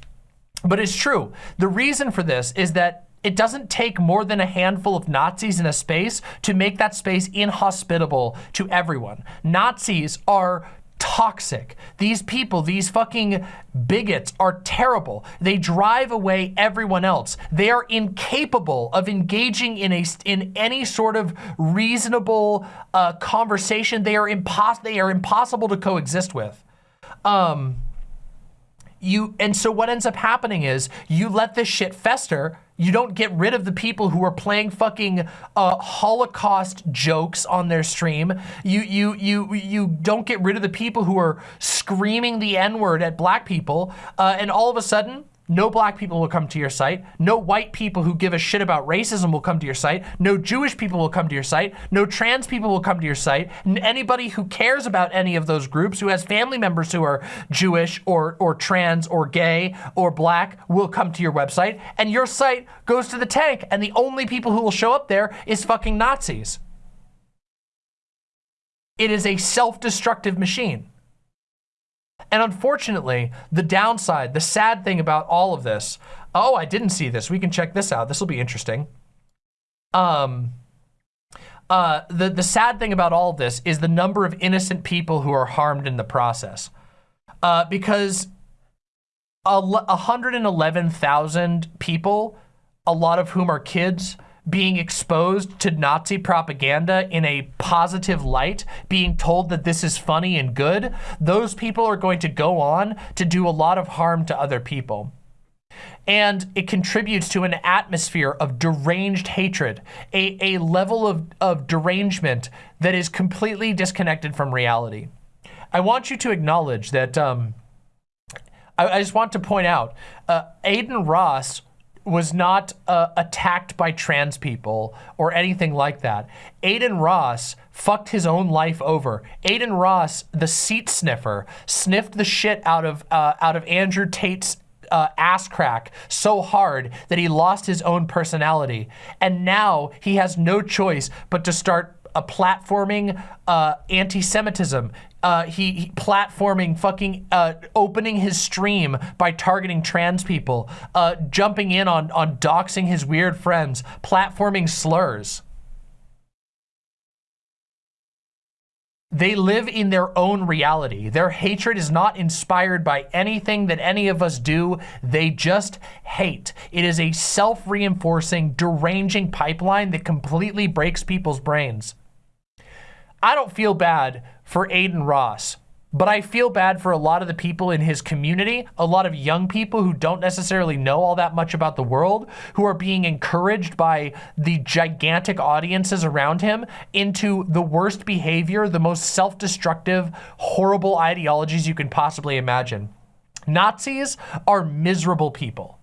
A: but it's true. The reason for this is that it doesn't take more than a handful of Nazis in a space to make that space inhospitable to everyone. Nazis are toxic. These people, these fucking bigots are terrible. They drive away everyone else. They are incapable of engaging in a in any sort of reasonable uh, conversation. They are impos they are impossible to coexist with. Um, you and so what ends up happening is you let this shit fester you don't get rid of the people who are playing fucking uh, Holocaust jokes on their stream. You you you you don't get rid of the people who are screaming the N-word at black people, uh, and all of a sudden no black people will come to your site. No white people who give a shit about racism will come to your site. No Jewish people will come to your site. No trans people will come to your site. Anybody who cares about any of those groups, who has family members who are Jewish or, or trans or gay or black will come to your website. And your site goes to the tank. And the only people who will show up there is fucking Nazis. It is a self-destructive machine. And unfortunately, the downside, the sad thing about all of this, oh, I didn't see this. We can check this out. This will be interesting. Um, uh, the, the sad thing about all of this is the number of innocent people who are harmed in the process. Uh, because 111,000 people, a lot of whom are kids, being exposed to Nazi propaganda in a positive light, being told that this is funny and good, those people are going to go on to do a lot of harm to other people. And it contributes to an atmosphere of deranged hatred, a, a level of, of derangement that is completely disconnected from reality. I want you to acknowledge that, um, I, I just want to point out, uh, Adin Ross was not uh, attacked by trans people or anything like that. Adin Ross fucked his own life over. Adin Ross, the seat sniffer, sniffed the shit out of uh, out of Andrew Tate's uh, ass crack so hard that he lost his own personality. And now he has no choice but to start a platforming uh, anti-Semitism. Uh, he, he, platforming, fucking uh, opening his stream by targeting trans people, uh, jumping in on on doxing his weird friends, platforming slurs. They live in their own reality. Their hatred is not inspired by anything that any of us do. They just hate. It is a self-reinforcing, deranging pipeline that completely breaks people's brains. I don't feel bad for Adin Ross, but I feel bad for a lot of the people in his community, a lot of young people who don't necessarily know all that much about the world, who are being encouraged by the gigantic audiences around him into the worst behavior, the most self-destructive, horrible ideologies you can possibly imagine. Nazis are miserable people.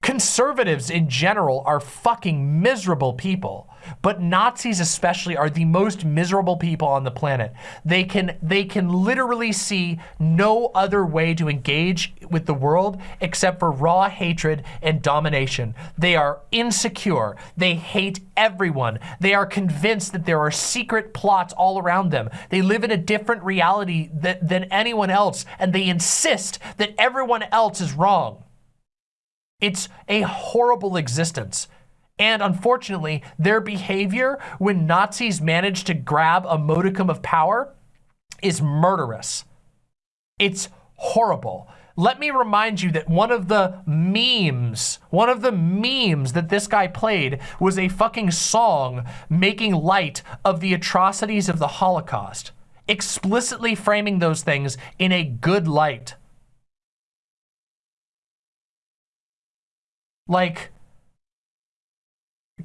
A: Conservatives in general are fucking miserable people, but Nazis especially are the most miserable people on the planet. They can they can literally see no other way to engage with the world except for raw hatred and domination. They are insecure. They hate everyone. They are convinced that there are secret plots all around them. They live in a different reality than anyone else, and they insist that everyone else is wrong. It's a horrible existence. And unfortunately, their behavior when Nazis manage to grab a modicum of power is murderous. It's horrible. Let me remind you that one of the memes, one of the memes that this guy played was a fucking song making light of the atrocities of the Holocaust, explicitly framing those things in a good light. Like,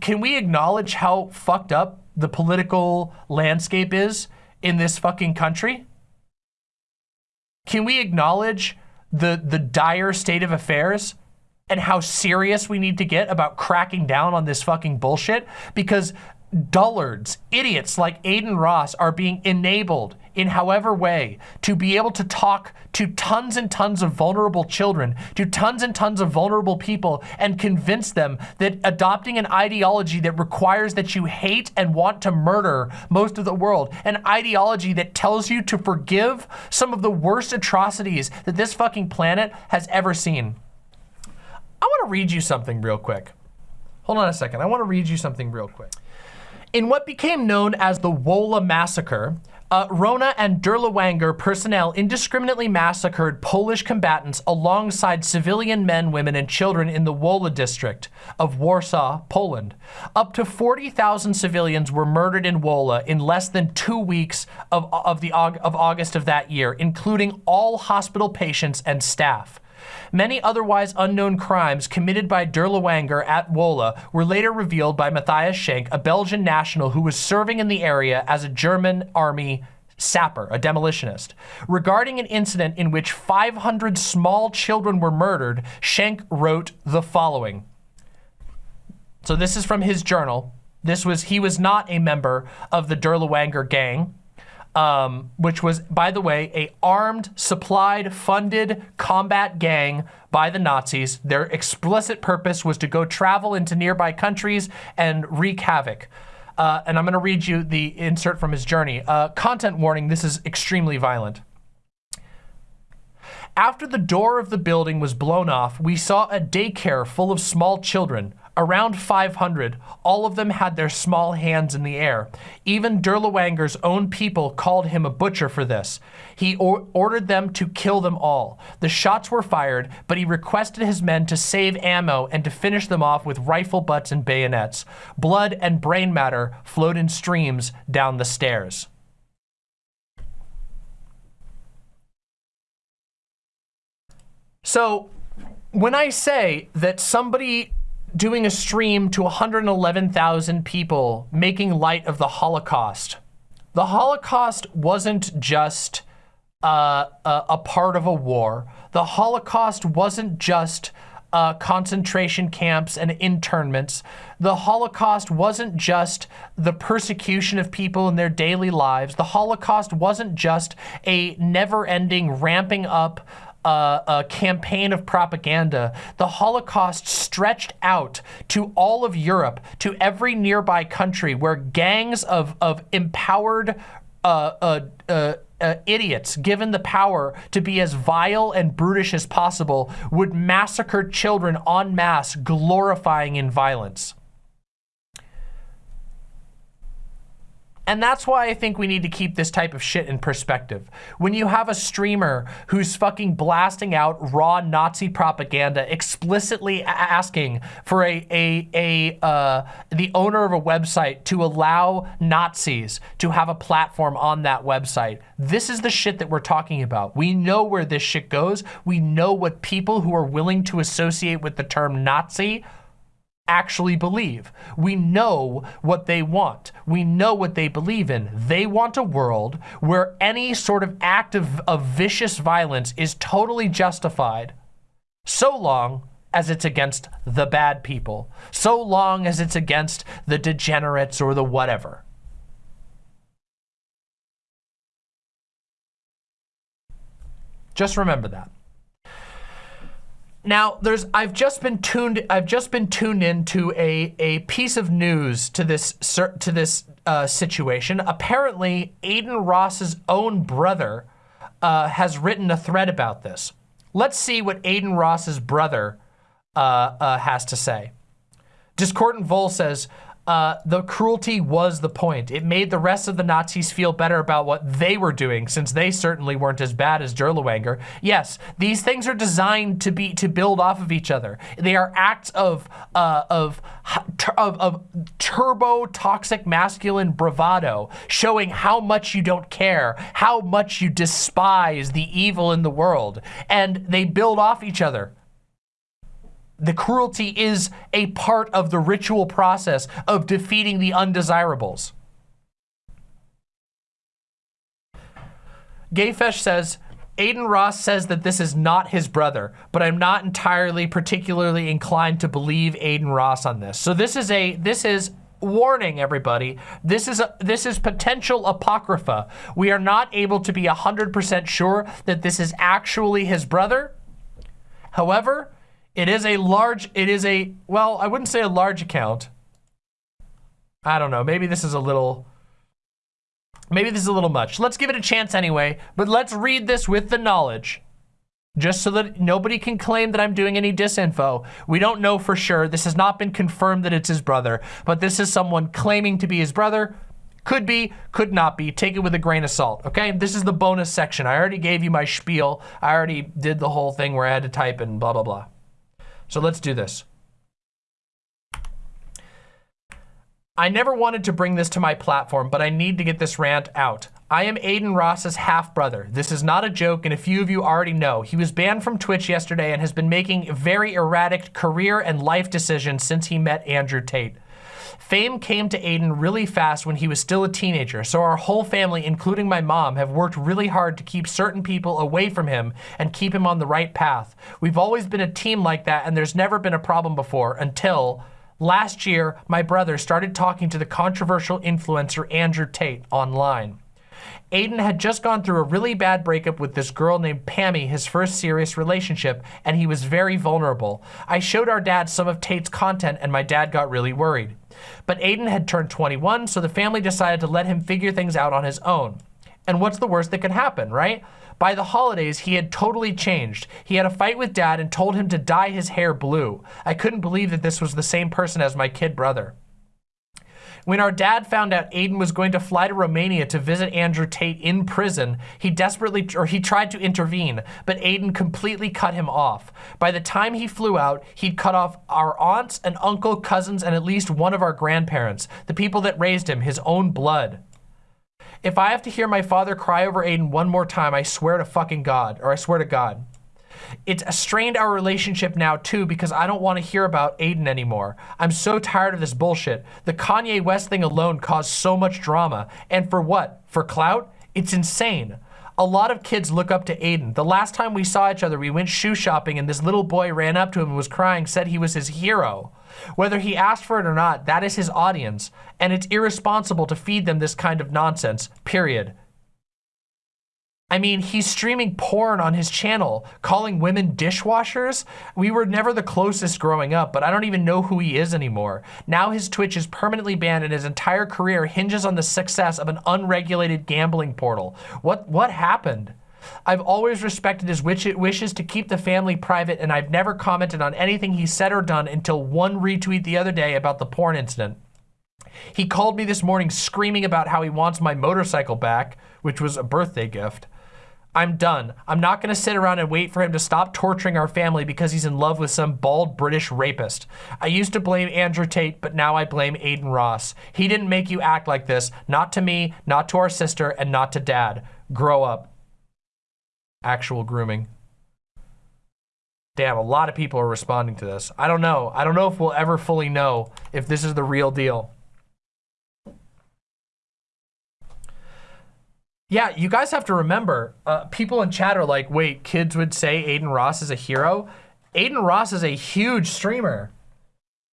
A: can we acknowledge how fucked up the political landscape is in this fucking country? Can we acknowledge the, the dire state of affairs and how serious we need to get about cracking down on this fucking bullshit? Because dullards, idiots like Adin Ross are being enabled in however way to be able to talk to tons and tons of vulnerable children, to tons and tons of vulnerable people and convince them that adopting an ideology that requires that you hate and want to murder most of the world, an ideology that tells you to forgive some of the worst atrocities that this fucking planet has ever seen. I want to read you something real quick. Hold on a second. I want to read you something real quick. In what became known as the Wola Massacre, uh, Rona and Dirlewanger personnel indiscriminately massacred Polish combatants alongside civilian men, women, and children in the Wola district of Warsaw, Poland. Up to 40,000 civilians were murdered in Wola in less than two weeks of, of, the, of August of that year, including all hospital patients and staff. Many otherwise unknown crimes committed by Dirlewanger at Wola were later revealed by Matthias Schenk, a Belgian national who was serving in the area as a German army sapper, a demolitionist. Regarding an incident in which 500 small children were murdered, Schenk wrote the following. So this is from his journal. This was, he was not a member of the Dirlewanger gang um, which was, by the way, a armed, supplied, funded combat gang by the Nazis. Their explicit purpose was to go travel into nearby countries and wreak havoc. Uh, and I'm going to read you the insert from his journey. Uh, content warning, this is extremely violent. After the door of the building was blown off, we saw a daycare full of small children. Around 500, all of them had their small hands in the air. Even Dirlewanger's own people called him a butcher for this. He or ordered them to kill them all. The shots were fired, but he requested his men to save ammo and to finish them off with rifle butts and bayonets. Blood and brain matter flowed in streams down the stairs. So when I say that somebody doing a stream to 111,000 people making light of the Holocaust. The Holocaust wasn't just uh, a, a, part of a war. The Holocaust wasn't just uh, concentration camps and internments. The Holocaust wasn't just the persecution of people in their daily lives. The Holocaust wasn't just a never-ending ramping up uh, a campaign of propaganda, the Holocaust stretched out to all of Europe, to every nearby country where gangs of, of empowered uh, uh, uh, uh idiots given the power to be as vile and brutish as possible would massacre children en masse, glorifying in violence. And that's why I think we need to keep this type of shit in perspective. When you have a streamer who's fucking blasting out raw Nazi propaganda, explicitly asking for a, a, a uh, the owner of a website to allow Nazis to have a platform on that website, this is the shit that we're talking about. We know where this shit goes. We know what people who are willing to associate with the term Nazi actually believe. We know what they want. We know what they believe in. They want a world where any sort of act of, of vicious violence is totally justified so long as it's against the bad people, so long as it's against the degenerates or the whatever. Just remember that. Now, there's I've just been tuned I've just been tuned into a a piece of news to this to this uh, situation. Apparently, Adin Ross's own brother uh, has written a thread about this. Let's see what Adin Ross's brother uh, uh has to say. Discordant Vol says, uh, the cruelty was the point. It made the rest of the Nazis feel better about what they were doing, since they certainly weren't as bad as Dirlewanger. Yes, these things are designed to be to build off of each other. They are acts of uh, of, of of turbo toxic masculine bravado, showing how much you don't care, how much you despise the evil in the world, and they build off each other. The cruelty is a part of the ritual process of defeating the undesirables. Gayfesh says, Adin Ross says that this is not his brother, but I'm not entirely particularly inclined to believe Adin Ross on this. So this is a this is warning everybody. This is a, this is potential apocrypha. We are not able to be 100% sure that this is actually his brother. However, it is a large it is a well, I wouldn't say a large account. I don't know. Maybe this is a little Maybe this is a little much. Let's give it a chance anyway, but let's read this with the knowledge. Just so that nobody can claim that I'm doing any disinfo. We don't know for sure. This has not been confirmed that it's his brother, but this is someone claiming to be his brother. Could be, could not be. Take it with a grain of salt, okay? This is the bonus section. I already gave you my spiel. I already did the whole thing where I had to type and blah, blah, blah. So let's do this. I never wanted to bring this to my platform, but I need to get this rant out. I am Adin Ross's half-brother. This is not a joke, and a few of you already know. He was banned from Twitch yesterday and has been making very erratic career and life decisions since he met Andrew Tate. Fame came to Adin really fast when he was still a teenager, so our whole family, including my mom, have worked really hard to keep certain people away from him and keep him on the right path. We've always been a team like that, and there's never been a problem before until Last year, my brother started talking to the controversial influencer Andrew Tate online. Adin had just gone through a really bad breakup with this girl named Pammy, his first serious relationship, and he was very vulnerable. I showed our dad some of Tate's content and my dad got really worried. But Adin had turned 21, so the family decided to let him figure things out on his own. And what's the worst that could happen, right? By the holidays, he had totally changed. He had a fight with dad and told him to dye his hair blue. I couldn't believe that this was the same person as my kid brother. When our dad found out Adin was going to fly to Romania to visit Andrew Tate in prison, he desperately, or he tried to intervene, but Adin completely cut him off. By the time he flew out, he'd cut off our aunts and uncle, cousins, and at least one of our grandparents, the people that raised him, his own blood. If I have to hear my father cry over Adin one more time, I swear to fucking God, or I swear to God. It's strained our relationship now too because I don't want to hear about Adin anymore. I'm so tired of this bullshit. The Kanye West thing alone caused so much drama. And for what? For clout? It's insane. A lot of kids look up to Adin. The last time we saw each other, we went shoe shopping and this little boy ran up to him and was crying, said he was his hero. Whether he asked for it or not, that is his audience, and it's irresponsible to feed them this kind of nonsense, period. I mean, he's streaming porn on his channel, calling women dishwashers. We were never the closest growing up, but I don't even know who he is anymore. Now his Twitch is permanently banned and his entire career hinges on the success of an unregulated gambling portal. What, what happened? I've always respected his wishes to keep the family private and I've never commented on anything he said or done until one retweet the other day about the porn incident. He called me this morning screaming about how he wants my motorcycle back, which was a birthday gift. I'm done. I'm not gonna sit around and wait for him to stop torturing our family because he's in love with some bald British rapist. I used to blame Andrew Tate, but now I blame Adin Ross. He didn't make you act like this. Not to me, not to our sister, and not to dad. Grow up actual grooming. Damn, a lot of people are responding to this. I don't know. I don't know if we'll ever fully know if this is the real deal. Yeah, you guys have to remember, uh, people in chat are like, wait, kids would say Adin Ross is a hero? Adin Ross is a huge streamer.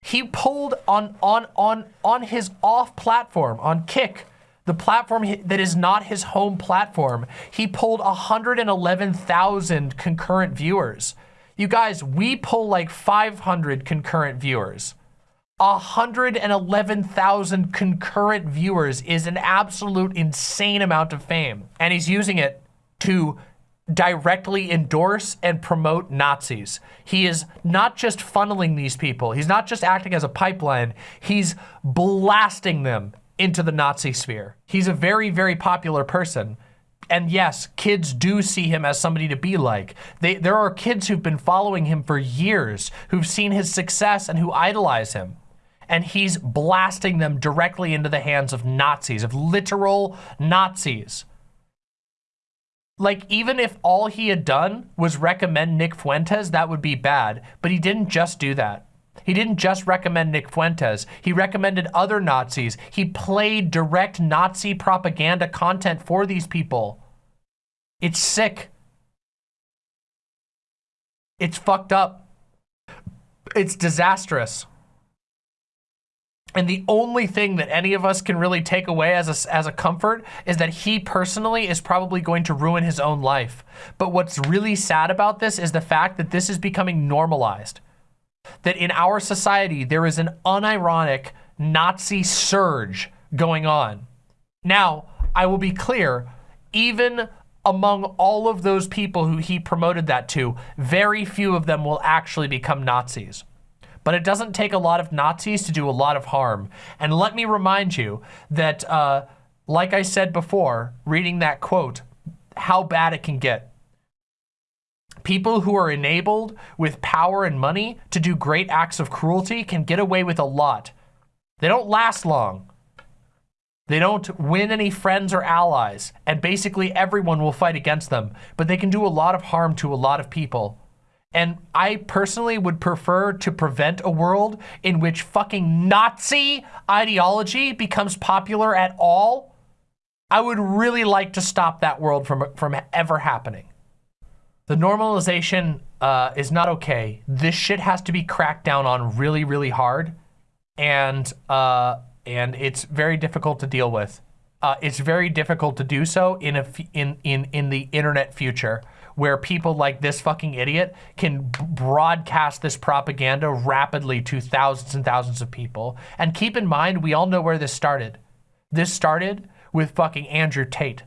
A: He pulled on on on on his off platform on Kick the platform that is not his home platform, he pulled 111,000 concurrent viewers. You guys, we pull like 500 concurrent viewers. 111,000 concurrent viewers is an absolute insane amount of fame. And he's using it to directly endorse and promote Nazis. He is not just funneling these people. He's not just acting as a pipeline. He's blasting them into the Nazi sphere. He's a very, very popular person. And yes, kids do see him as somebody to be like. They, there are kids who've been following him for years, who've seen his success and who idolize him. And he's blasting them directly into the hands of Nazis, of literal Nazis. Like, even if all he had done was recommend Nick Fuentes, that would be bad. But he didn't just do that. He didn't just recommend Nick Fuentes. He recommended other Nazis. He played direct Nazi propaganda content for these people. It's sick. It's fucked up. It's disastrous. And the only thing that any of us can really take away as a, as a comfort is that he personally is probably going to ruin his own life. But what's really sad about this is the fact that this is becoming normalized. That in our society, there is an unironic Nazi surge going on. Now, I will be clear, even among all of those people who he promoted that to, very few of them will actually become Nazis. But it doesn't take a lot of Nazis to do a lot of harm. And let me remind you that, uh, like I said before, reading that quote, how bad it can get. People who are enabled with power and money to do great acts of cruelty can get away with a lot. They don't last long. They don't win any friends or allies, and basically everyone will fight against them, but they can do a lot of harm to a lot of people. And I personally would prefer to prevent a world in which fucking Nazi ideology becomes popular at all. I would really like to stop that world from, from ever happening. The normalization uh, is not okay. This shit has to be cracked down on really, really hard. And uh, and it's very difficult to deal with. Uh, it's very difficult to do so in a in in in the internet future where people like this fucking idiot can broadcast this propaganda rapidly to thousands and thousands of people. And keep in mind, we all know where this started. This started with fucking Andrew Tate.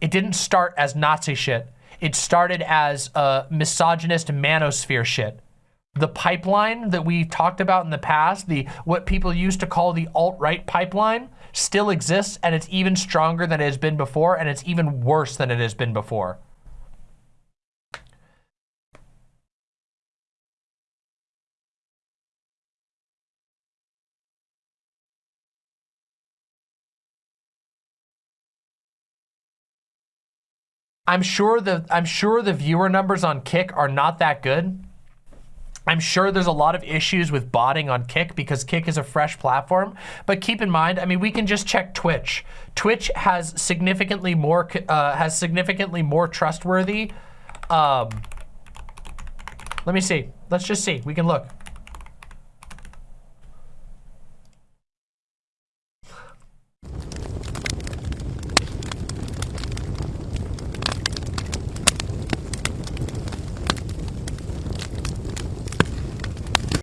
A: It didn't start as Nazi shit. It started as a misogynist manosphere shit the pipeline that we talked about in the past, the what people used to call the alt-right pipeline, still exists and it's even stronger than it has been before and it's even worse than it has been before. I'm sure the I'm sure the viewer numbers on Kick are not that good. I'm sure there's a lot of issues with botting on Kick because Kick is a fresh platform. But keep in mind, I mean, we can just check Twitch. Twitch has significantly more uh, has significantly more trustworthy. Um, let me see. Let's just see. We can look.